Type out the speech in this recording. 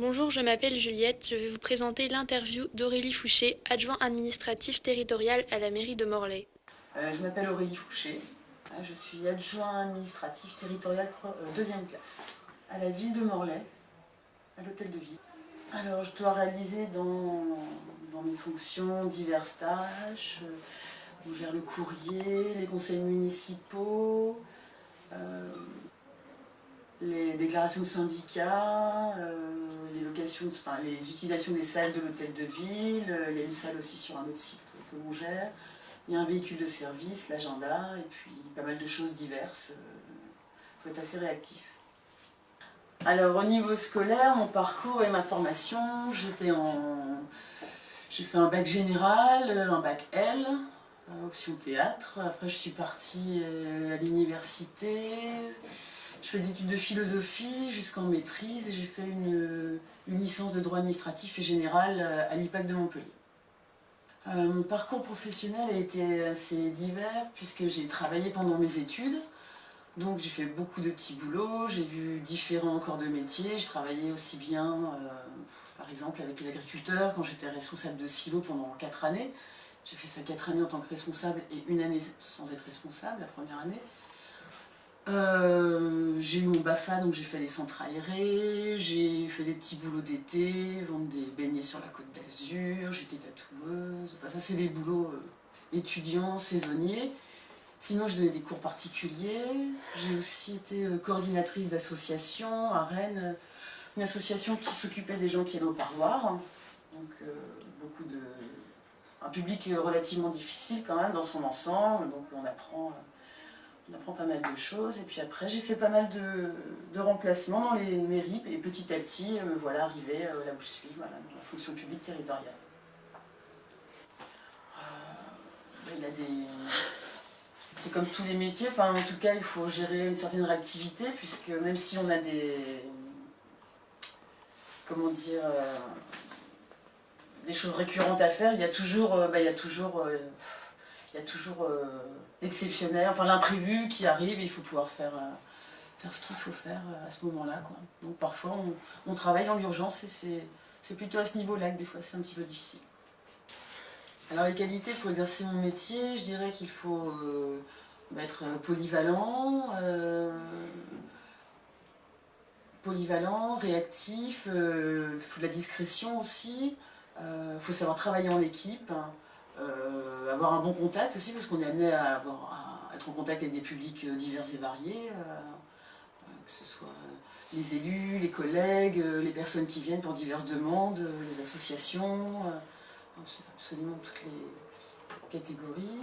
Bonjour, je m'appelle Juliette. Je vais vous présenter l'interview d'Aurélie Fouché, adjoint administratif territorial à la mairie de Morlaix. Euh, je m'appelle Aurélie Fouché. Euh, je suis adjoint administratif territorial euh, deuxième classe à la ville de Morlaix, à l'hôtel de ville. Alors, je dois réaliser dans, dans mes fonctions divers tâches. On gère le courrier, les conseils municipaux, les déclarations de syndicats, les, locations, enfin, les utilisations des salles de l'hôtel de ville, euh, il y a une salle aussi sur un autre site que l'on gère, il y a un véhicule de service, l'agenda, et puis pas mal de choses diverses. Il euh, faut être assez réactif. Alors au niveau scolaire, mon parcours et ma formation, j'étais en... J'ai fait un bac général, un bac L, euh, option théâtre. Après je suis partie à l'université, je fais des études de philosophie jusqu'en maîtrise et j'ai fait une, licence de droit administratif et général euh, à l'IPAC de Montpellier. Euh, mon parcours professionnel a été assez divers puisque j'ai travaillé pendant mes études. Donc j'ai fait beaucoup de petits boulots, j'ai vu différents corps de métier. Je travaillais aussi bien, euh, par exemple, avec les agriculteurs quand j'étais responsable de silo pendant 4 années. J'ai fait ça 4 années en tant que responsable et une année sans être responsable, la première année. Euh, j'ai eu mon BAFA, donc j'ai fait les centres aérés, j'ai fait des petits boulots d'été, vendre des beignets sur la côte d'Azur, j'étais tatoueuse, enfin ça c'est des boulots euh, étudiants, saisonniers. Sinon je donnais des cours particuliers, j'ai aussi été euh, coordinatrice d'association à Rennes, une association qui s'occupait des gens qui allaient au parloir, donc beaucoup de... un public relativement difficile quand même dans son ensemble, donc on apprend on apprend pas mal de choses. Et puis après, j'ai fait pas mal de, remplacements dans les mairies. Et petit à petit, me voilà arrivé euh, là où je suis, voilà, dans la fonction publique territoriale. Euh, il a des... C'est comme tous les métiers, enfin en tout cas il faut gérer une certaine réactivité puisque même si on a des... comment dire... Euh, des choses récurrentes à faire, il y a toujours... Bah, il y a toujours il y a toujours euh, l'exceptionnel, enfin l'imprévu qui arrive et il faut pouvoir faire, euh, faire ce qu'il faut faire euh, à ce moment-là. Donc parfois on, travaille dans l'urgence et c'est plutôt à ce niveau-là que des fois c'est un petit peu difficile. Alors les qualités pour exercer mon métier, je dirais qu'il faut être polyvalent, polyvalent, réactif, il faut de la discrétion aussi, il faut savoir travailler en équipe, euh, avoir un bon contact aussi, parce qu'on est amené à, être en contact avec des publics euh, divers et variés, euh, que ce soit les élus, les collègues, les personnes qui viennent pour diverses demandes, les associations, absolument toutes les catégories.